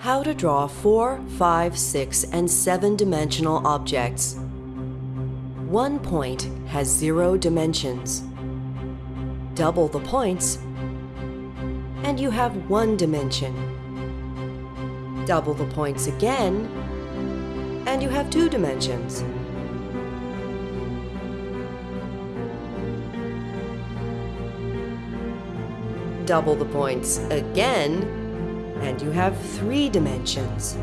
How to draw four, five, six, and 7 dimensional objects. One point has 0 dimensions. Double the points, and you have 1 dimension. Double the points again, and you have 2 dimensions. Double the points again, and you have three dimensions.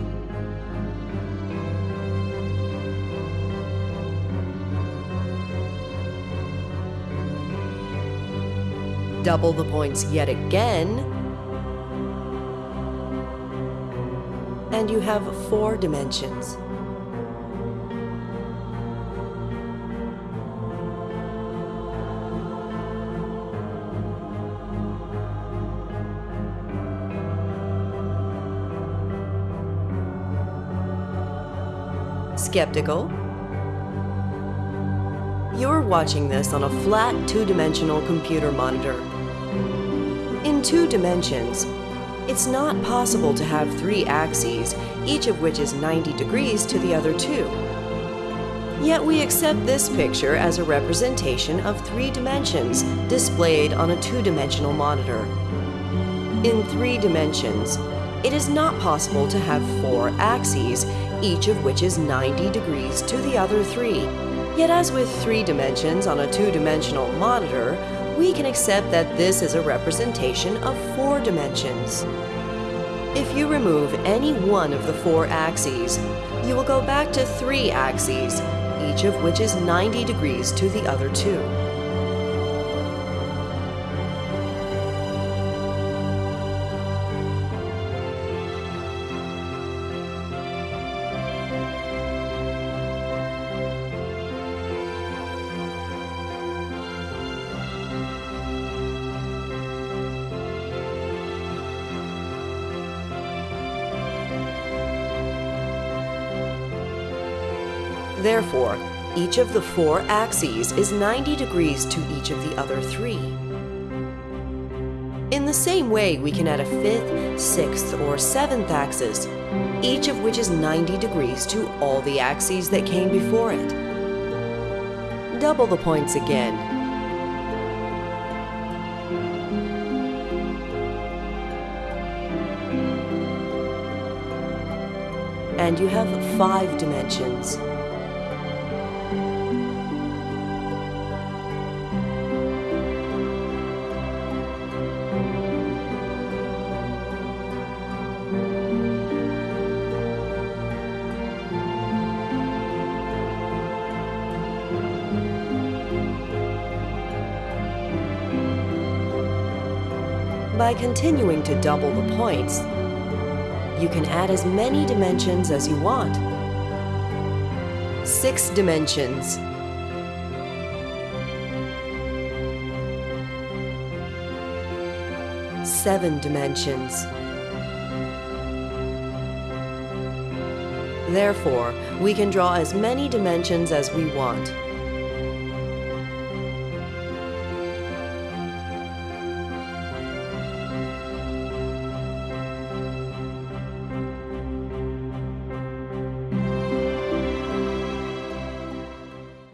Double the points yet again, and you have four dimensions. Skeptical? You're watching this on a flat two-dimensional computer monitor. In two dimensions, it's not possible to have three axes, each of which is 90 degrees to the other two. Yet we accept this picture as a representation of three dimensions displayed on a two-dimensional monitor. In three dimensions, it is not possible to have four axes, each of which is 90 degrees to the other three. Yet as with three dimensions on a two-dimensional monitor, we can accept that this is a representation of four dimensions. If you remove any one of the four axes, you will go back to three axes, each of which is 90 degrees to the other two. Therefore, each of the four axes is 90 degrees to each of the other three. In the same way, we can add a fifth, sixth, or seventh axis, each of which is 90 degrees to all the axes that came before it. Double the points again. And you have five dimensions. By continuing to double the points, you can add as many dimensions as you want. Six dimensions. Seven dimensions. Therefore, we can draw as many dimensions as we want.